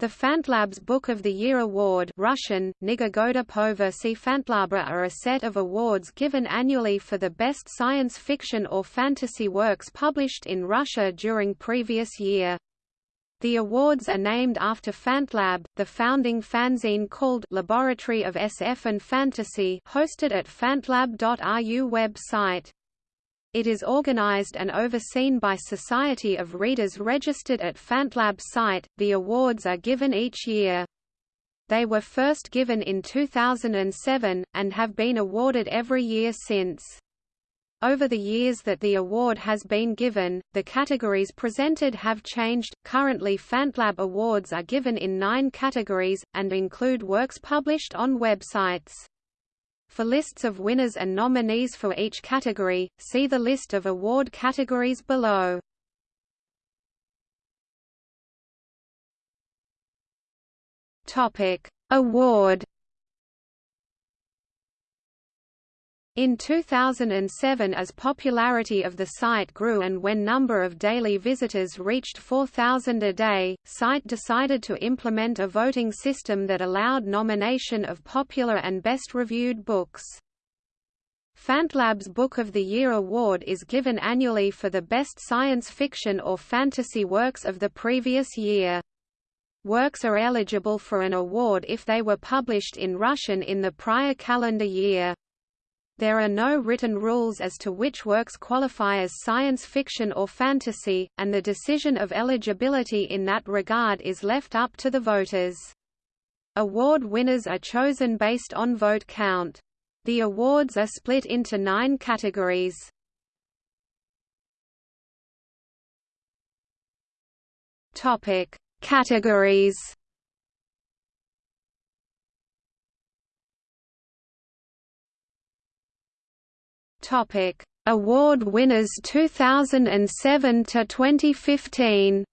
The Fantlabs Book of the Year Award Russian, Fantlabra are a set of awards given annually for the best science fiction or fantasy works published in Russia during previous year. The awards are named after Fantlab, the founding fanzine called Laboratory of SF and Fantasy hosted at fantlab.ru website. It is organized and overseen by Society of Readers registered at Fantlab site. The awards are given each year. They were first given in 2007, and have been awarded every year since. Over the years that the award has been given, the categories presented have changed. Currently, Fantlab awards are given in nine categories, and include works published on websites. For lists of winners and nominees for each category, see the list of award categories below. Topic: Award In 2007 as popularity of the site grew and when number of daily visitors reached 4,000 a day, site decided to implement a voting system that allowed nomination of popular and best-reviewed books. Fantlab's Book of the Year award is given annually for the best science fiction or fantasy works of the previous year. Works are eligible for an award if they were published in Russian in the prior calendar year. There are no written rules as to which works qualify as science fiction or fantasy, and the decision of eligibility in that regard is left up to the voters. Award winners are chosen based on vote count. The awards are split into nine categories. Topic: Categories. Topic: Award winners 2007 to 2015.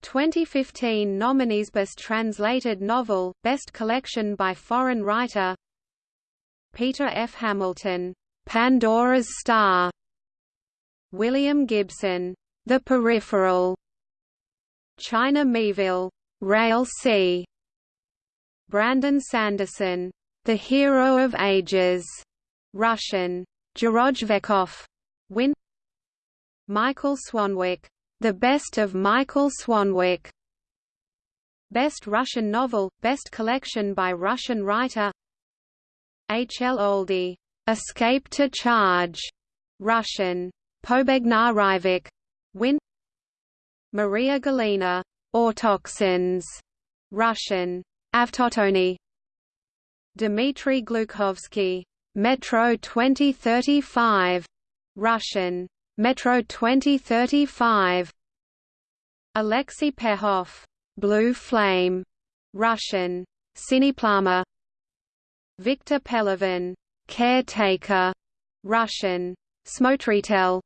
2015 nominees Best Translated Novel, Best Collection by Foreign Writer Peter F. Hamilton, Pandora's Star William Gibson, The Peripheral China Miéville, Railsea Brandon Sanderson, the Hero of Ages, Russian, Jarojvekov, win. Michael Swanwick, The Best of Michael Swanwick, Best Russian Novel, Best Collection by Russian Writer. H. L. Oldie, Escape to Charge, Russian, Pobegna win. Maria Galina, Autoxins, Russian, Avtotony, Dmitry Glukhovsky, Metro 2035, Russian, Metro 2035. Alexei Pehov, Blue Flame, Russian, Siniplama. Victor Pelevin, Caretaker, Russian, Smotritel.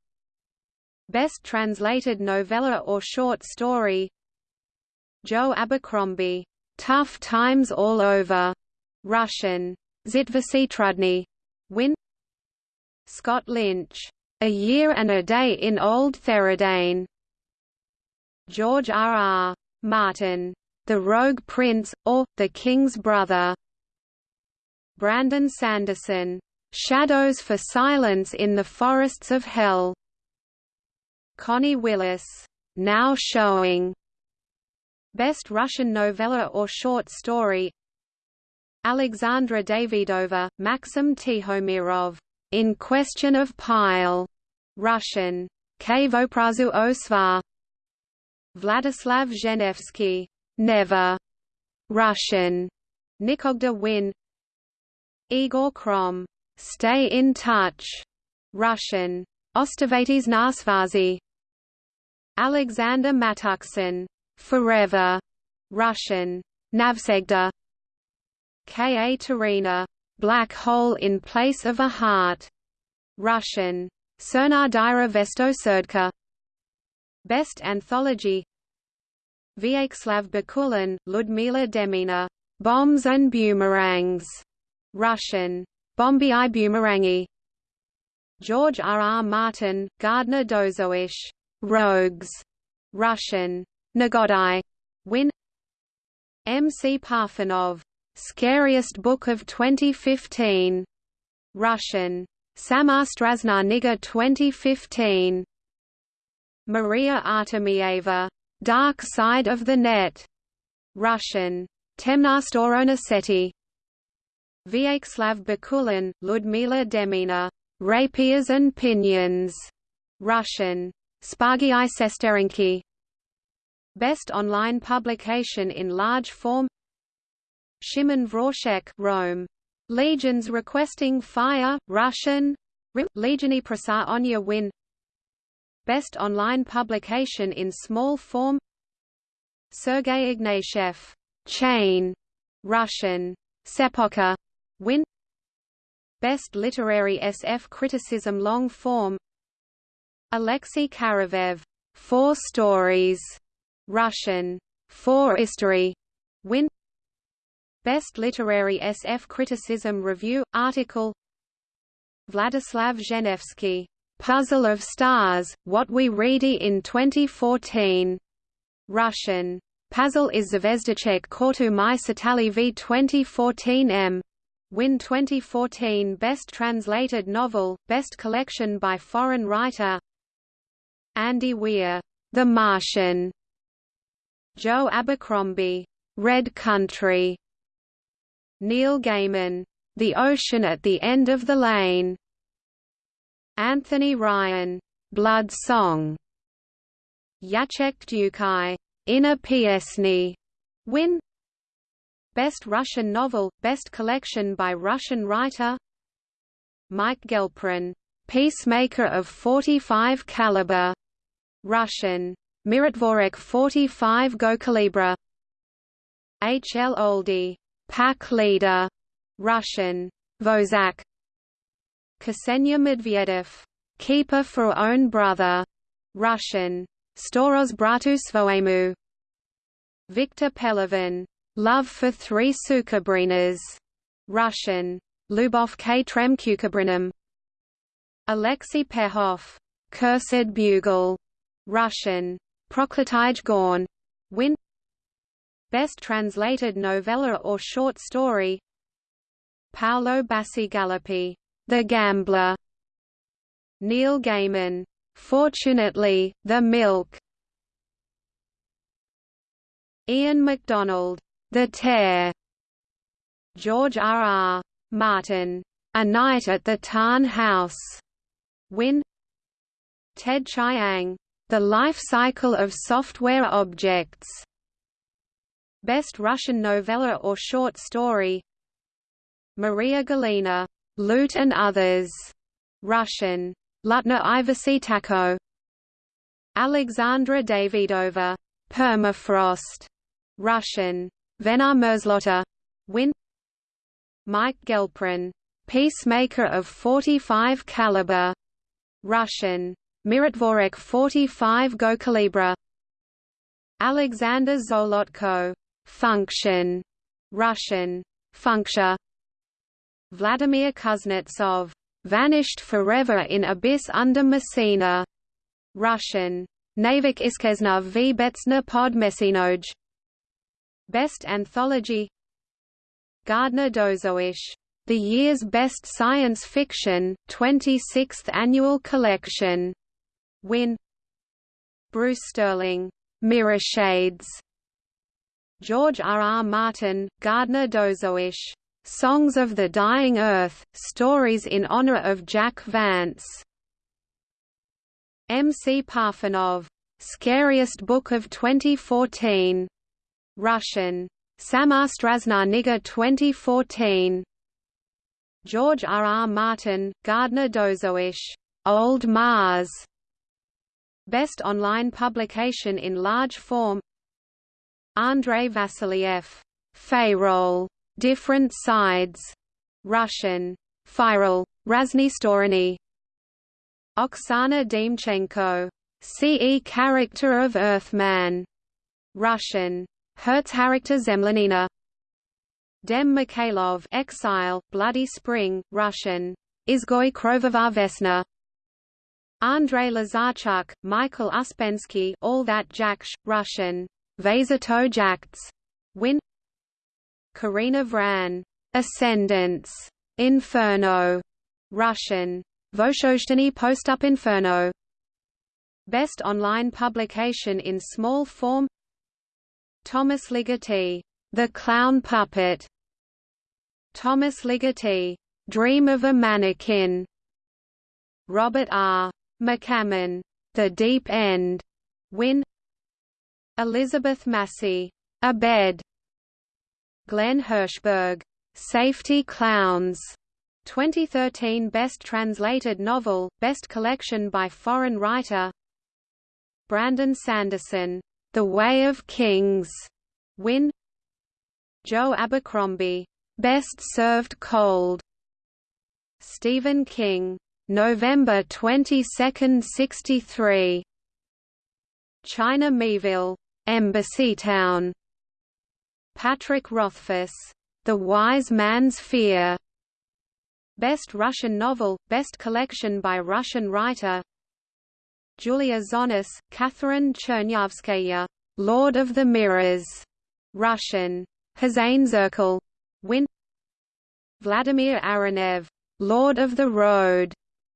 Best translated novella or short story. Joe Abercrombie, Tough Times All Over, Russian, Zitvasitrudny, win. Scott Lynch, A Year and a Day in Old Theradane. George R. R. Martin, The Rogue Prince, or, The King's Brother. Brandon Sanderson, Shadows for Silence in the Forests of Hell. Connie Willis, Now Showing. Best Russian Novella or Short Story Alexandra Davidova, Maxim Tihomirov, In Question of Pile, Russian, Kvoprazu Osvar, Vladislav Zhenevsky, Never, Russian, Nikogda Win, Igor Krom, Stay in Touch, Russian, Ostavites Nasvazi, Alexander Matuksin, Forever, Russian, Navsegda, K. A. Tarina, Black Hole in Place of a Heart, Russian, Cernardira Vestoserdka. Best Anthology Vyacheslav Bakulin, Ludmila Demina, Bombs and Boomerangs, Russian, Bombi i Boomerangi. George R. R. Martin, Gardner Dozois, Rogues, Russian, Nagodai, win M. C. Parfanov, Scariest Book of 2015, Russian, Sama Strazna Niga 2015, Maria Artemieva, Dark Side of the Net, Russian, Temna Storona Seti, Vyacheslav Bakulin, Ludmila Demina, Rapiers and Pinions, Russian, Spargii Sesterenki. Best online publication in large form Shimon Vorshek Rome. Legions requesting fire, Russian. Legiony Prasa Onya Win. Best online publication in small form. Sergei Ignatieff Chain, Russian, Sepoka Win. Best Literary SF Criticism Long Form. Alexei Karavev, Four Stories, Russian, Four History, Win Best Literary SF Criticism Review, article Vladislav Zhenevsky, Puzzle of Stars, What We Read in 2014, Russian, Puzzle is Zvezdachek Kortu My Satali v 2014 m. Win 2014 Best Translated Novel, Best Collection by Foreign Writer. Andy Weir, The Martian, Joe Abercrombie, Red Country, Neil Gaiman, The Ocean at the End of the Lane, Anthony Ryan, Blood Song, Jacek Dukaj, Inner Piesny, Win Best Russian Novel, Best Collection by Russian Writer Mike Gelprin, Peacemaker of 45 Caliber, Russian. Mirotvorek 45 Gokalibra H. L. Oldie. Pack Leader. Russian. Vozak Ksenia Medvedev. Keeper for Own Brother. Russian. Storos Bratu. Victor Pelevin. Love for Three Sukabrinas. Russian. Lubov K. Tremkukabrinam. Alexei Pehov. Cursed Bugle. Russian. Prokletij Gorn. Win Best translated novella or short story Paolo Bacigalupi, The Gambler Neil Gaiman, Fortunately, The Milk Ian MacDonald, The Tear George R. R. Martin, A Night at the Tarn House. Win Ted Chiang, the Life Cycle of Software Objects. Best Russian Novella or Short Story Maria Galina, Loot and Others. Russian. Lutna Ivasitako. Alexandra Davidova. Permafrost. Russian. Vena Merzlotta. Win Mike Gelprin. Peacemaker of 45 caliber. Russian. Mirotvorek 45 Gokalibra Alexander Zolotko, Function, Russian, Funksha Vladimir Kuznetsov, Vanished Forever in Abyss under Messina, Russian, Navik Iskesna v Betsna pod Messinoj Best Anthology Gardner Dozois the year's best science fiction, 26th annual collection Win Bruce Sterling, Mirror Shades George R. R. Martin, Gardner Dozois, Songs of the Dying Earth, Stories in Honor of Jack Vance M. C. Parfanov, Scariest Book of 2014, Russian, Sama Strazna 2014 George R. R. Martin, Gardner Dozois, Old Mars Best online publication in large form Andrei Vassiliev, Fayrol, Different Sides, Russian, Firol, Razny Storony Oksana Demchenko, CE Character of Earthman, Russian, Herz-Charakter Zemlyanina. Dem Mikhailov Exile, Bloody Spring, Russian, Izgoy Krovovar Vesna Andrei Lazarchuk, Michael Uspensky All That Jaksh, Russian, Vazato Win. Karina Vran, Ascendance, Inferno, Russian, Voshozhtany Postup Inferno. Best online publication in small form. Thomas Ligotti, The Clown Puppet. Thomas Ligotti, Dream of a Mannequin. Robert R. McCammon, The Deep End, Win Elizabeth Massie, A Bed. Glen Hirshberg, Safety Clowns, 2013 Best Translated Novel, Best Collection by Foreign Writer. Brandon Sanderson, The Way of Kings, Win Joe Abercrombie, Best Served Cold. Stephen King, November 22, 63. China Miéville, Embassy Town. Patrick Rothfuss, The Wise Man's Fear. Best Russian Novel, Best Collection by Russian Writer. Julia Zonis, Catherine Chernyavskaya, Lord of the Mirrors. Russian. Zirkel. Win. Vladimir Aronev, Lord of the Road.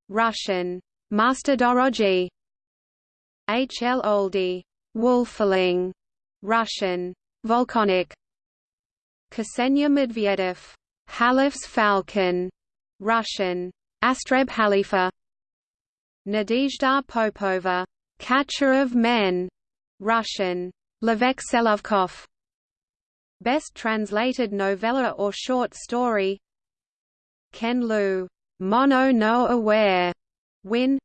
Russian, Master Dorogi H. L. Oldie, Wolfling, Russian, Volcanic Ksenia Medvedev, Halif's Falcon, Russian, Astreb Halifa. Nadezhda Popova, Catcher of Men, Russian, Levek Selovkov Best translated novella or short story. Ken Liu Mono no aware. Win.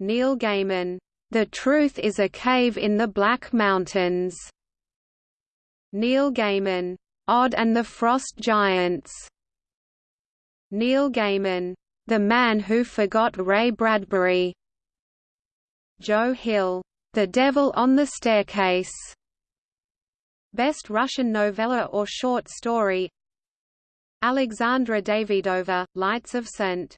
Neil Gaiman The Truth is a Cave in the Black Mountains. Neil Gaiman Odd and the Frost Giants. Neil Gaiman The Man Who Forgot Ray Bradbury. Joe Hill The Devil on the Staircase. Best Russian novella or short story. Alexandra Davidova, Lights of St.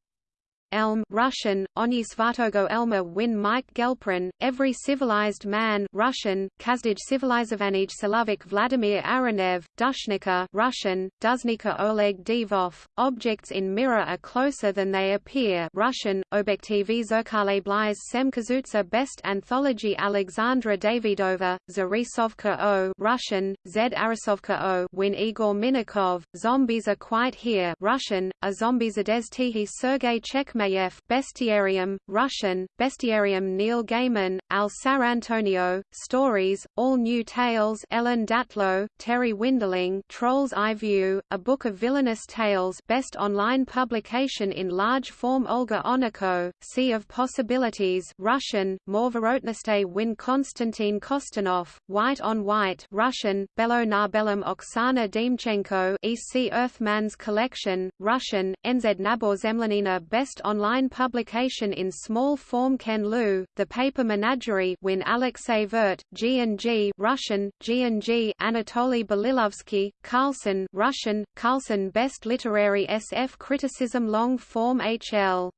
Elm Russian, Ony Svatogo Elma Win Mike Gelprin, Every Civilized Man Russian, Kazdij Civilizovanij Silovik Vladimir Aranev, Dushnika Russian, Duznika Oleg Divov, Objects in Mirror are closer than they appear Russian, Objektivy Zerkale Blizh Semkazutsa Best Anthology Alexandra Davidova, Zarisovka O Russian, Zed Arisovka O Win Igor Minakov, Zombies Are Quite Here Russian, A Zombies Ades Tihi Sergei Chek Mayev, Bestiarium, Russian, Bestiarium Neil Gaiman, Al Sarrantonio, Stories, All New Tales Ellen Datlow, Terri Windling Troll's Eye View, A Book of Villainous Tales Best Online Publication in Large Form Olga Oniko, Sea of Possibilities Russian, Morvorotnostay Win Konstantin Kostanov, White on White Russian, Belo na Oksana Demchenko EC Earthman's Collection, Russian, NZ Nabor Zemlyanina Best online publication in small form Ken Liu, The Paper Menagerie win Alexei Vert, G&G Russian, G&G Anatoly Belilovsky, Carlson Russian, Carlson Best Literary SF Criticism Long Form HL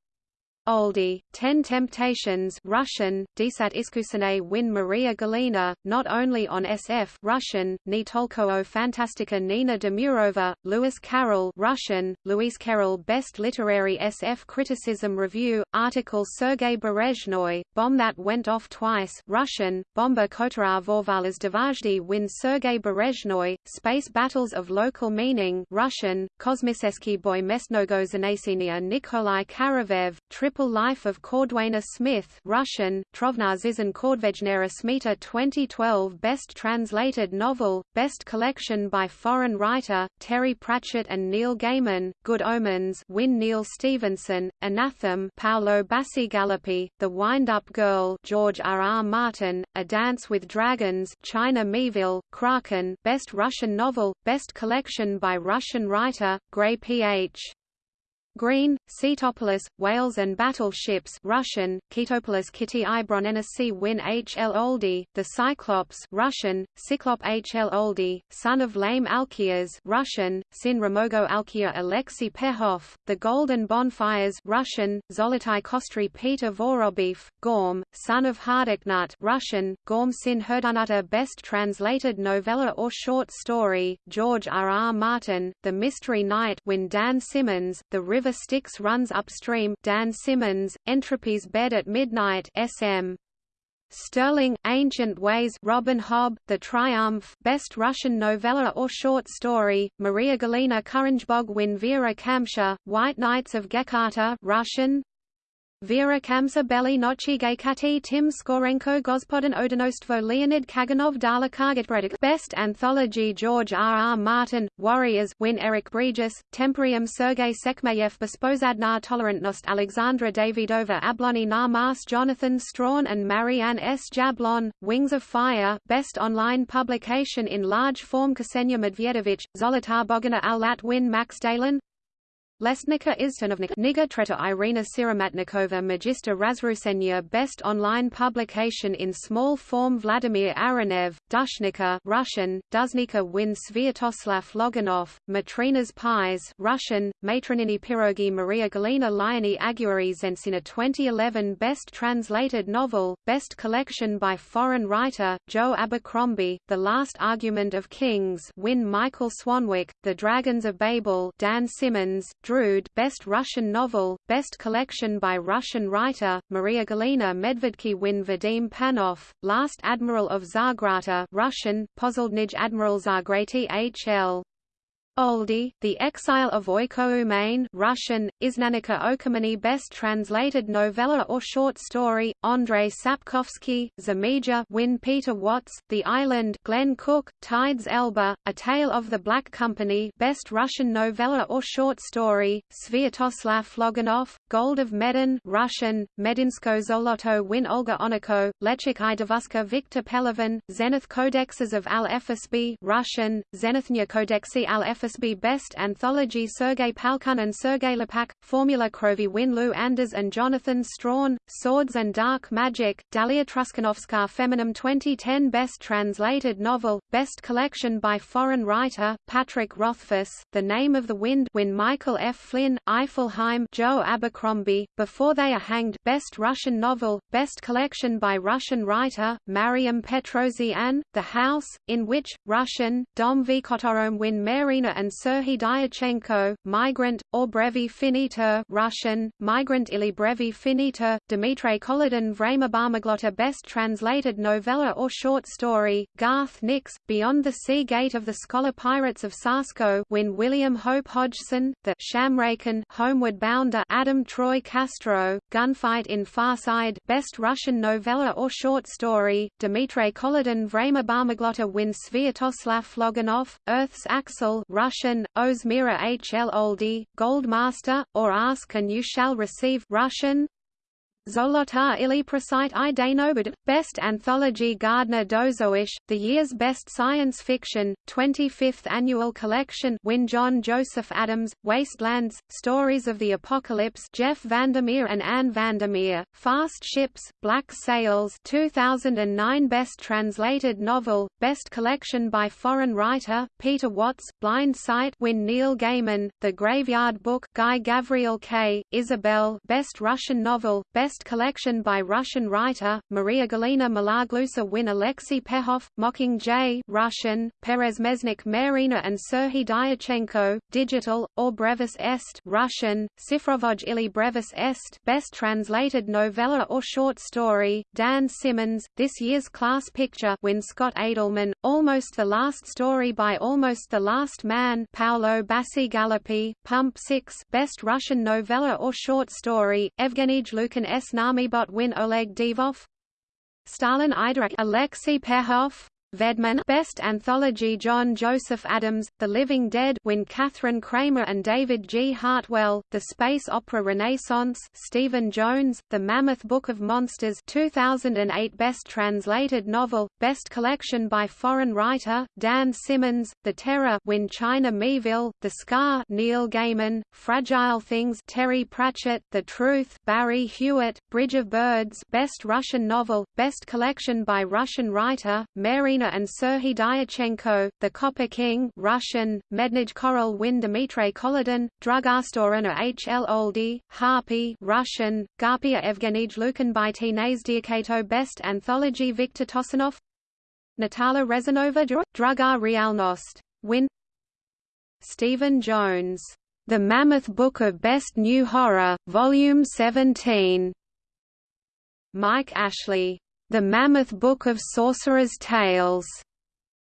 Oldie, Ten Temptations Russian, Desat Iskusane win Maria Galina, not only on SF Russian, Nitolko Fantastica Nina Demurova, Lewis Carroll Russian, Luis Carroll Best Literary SF Criticism Review, article Sergei Berezhnoy, Bomb That Went Off Twice Russian, Bomba Kotara Vorvalas Devajdi win Sergei Berezhnoy, Space Battles of Local Meaning Russian, Kosmiseski Boy Mesnogo Zanesinia Nikolai Karavev, Triple Life of Cordwainer Smith Russian, Trovna Zizan Kordvejnera Smita 2012 Best Translated Novel, Best Collection by Foreign Writer, Terry Pratchett and Neil Gaiman, Good Omens Win Neal Stephenson, Anathem Paolo Bacigalupi, The Wind-Up Girl George R. R. Martin, A Dance with Dragons China Miéville, Kraken Best Russian Novel, Best Collection by Russian Writer, Gray P.H. Green, Cetopolis, Whales and Battleships Russian, Ketopolis Kitty Ibronenasi Win H. L. Oldie, The Cyclops Russian, Cyclop H. L. Oldie, Son of Lame Alkias Russian, Sin Ramogo Alkia Alexei Pehov, The Golden Bonfires Russian, Zolotai Kostry Peter Vorobiev, Gorm, Son of Hardiknut Russian, Gorm Sin Herdanuta Best Translated Novella or Short Story, George R. R. Martin, The Mystery Knight Win Dan Simmons, The river Styx runs upstream Dan Simmons, Entropy's Bed at Midnight SM. Stirling, Ancient Ways Robin Hobb, The Triumph Best Russian Novella or Short Story, Maria Galina Kuranjbog Win Vera Kamsha, White Knights of Gekarta Russian, Vera Kamsa Beli Nochi Gaykati Tim Skorenko Gospodin Odinostvo Leonid Kaganov Dala Kargatbredik Best Anthology George R. R. Martin, Warriors Win Eric Bregis, Temporium Sergei Sekmeyev Bespozadnar Tolerantnost Alexandra Davidova Abloni na Mars Jonathan Strahan and Marianne S. Jablon, Wings of Fire Best Online Publication in Large Form Ksenia Medvedevich, Zolotar Bogana Al-Lat Win Max Dalen, Lesnica Iztanovnik Niga Treta Irina Siramatnikova Magister Razrusenya Best online publication in small form Vladimir Aronev, Dushnika Russian, Duznika win Sviatoslav Loganov, Matrina's Pies Russian, Matronini Pirogi Maria Galina Lioni Aguari Zensina 2011 Best translated novel, Best collection by foreign writer, Joe Abercrombie, The Last Argument of Kings win Michael Swanwick, The Dragons of Babel Dan Simmons, Drood Best Russian Novel, Best Collection by Russian writer, Maria Galina Medvedki win Vadim Panov, Last Admiral of Zargrata Russian, Pozoldnij Admiral Zargrati H.L. Oldie, The Exile of Oiko Umain Russian, Iznanika Okamani Best Translated Novella or Short Story, Andrei Sapkowski, Zamija Win Peter Watts, The Island Glen Cook, Tides Elba, A Tale of the Black Company Best Russian Novella or Short Story, Sviatoslav Loganov, Gold of Medin Russian, Medinsko Zoloto Win Olga Oniko, Lechik Idavuska Victor Pelevin, Zenith Codexes of Al-FSB Russian, Zenithnya Codexi Al-FSB Best Anthology Sergei Palkun and Sergei Lepak, Formula Krovi Win Lou Anders and Jonathan Strahan, Swords and Dark Magic, Dalia Truskanovska Feminum 2010 Best Translated Novel, Best Collection by Foreign Writer, Patrick Rothfuss, The Name of the Wind Win Michael F. Flynn, Eifelheim Joe Abercrombie, Before They Are Hanged Best Russian Novel, Best Collection by Russian Writer, Mariam Petrosian, The House, in which, Russian, Dom V. Kotorom Win Marina and Serhiy Dyachenko, Migrant, or Brevi Finiter Russian, Migrant ili Brevi Finiter, Dmitry Kolodin Vrema Barmaglota Best Translated Novella or Short Story, Garth Nix, Beyond the Sea Gate of the Scholar Pirates of Sarsko Win William Hope Hodgson, The Shamraken Homeward Bounder Adam Troy Castro, Gunfight in Far Side Best Russian Novella or Short Story, Dmitry Kolodin Vrema Barmaglota Win Sviatoslav Loganov, Earth's Axle Russian Russian, Ozmira H. L. Oldie, Gold Master, or Ask and You Shall Receive Russian, Zolotar ili Prosite i Danobud, Best Anthology Gardner Dozois, the year's best science fiction, 25th annual collection Win John Joseph Adams, Wastelands, Stories of the Apocalypse Jeff Vandermeer and Anne Vandermeer, Fast Ships, Black Sails 2009 Best Translated Novel, Best Collection by Foreign Writer, Peter Watts, Blind Sight Win Neil Gaiman, The Graveyard Book Guy Gavriel Kay, Ysabel Best Russian Novel, Best collection by Russian writer, Maria Galina Malaglusa win Alexei Pehov, Mocking-J Russian, Perez Mesnik Marina and Serhiy Dyachenko, Digital, or Brevis Est Russian, Sifrovoj ili Brevis Est Best Translated Novella or Short Story, Dan Simmons, this year's class picture win Scott Edelman, Almost the Last Story by Almost the Last Man Paolo Bacigalupi, Pump 6 Best Russian Novella or Short Story, Evgenij Lukin S. Namibot win Oleg Divov Stalin Idrak Alexei Pehov Vedman Best Anthology John Joseph Adams, The Living Dead win Kathryn Cramer and David G. Hartwell, The Space Opera Renaissance Stephen Jones, The Mammoth Book of Monsters 2008 Best Translated Novel, Best Collection by Foreign Writer, Dan Simmons, The Terror win China Miéville, The Scar Neil Gaiman, Fragile Things Terry Pratchett, The Truth Barry Hughart, Bridge of Birds Best Russian Novel, Best Collection by Russian Writer, Mary and Serhiy Dyachenko, The Copper King Russian, Mednij Korol win Dmitry Kolodin, Drugarstorina H. L. Oldie, Harpy Russian, Garpia Evgenij Lukanbyty Nazdiakato Best Anthology Viktor Tosanov Natala Rezanova Drugar Realnost. Win Stephen Jones. The Mammoth Book of Best New Horror, Volume 17. Mike Ashley. The Mammoth Book of Sorcerer's Tales.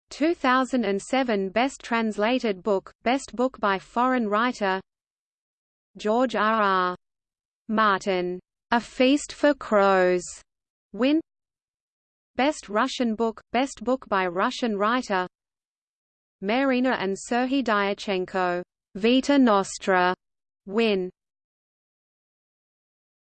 2007 Best Translated Book, Best Book by Foreign Writer George R. R. Martin. A Feast for Crows. Win Best Russian Book, Best Book by Russian Writer Marina and Serhiy Dyachenko. Vita Nostra. Win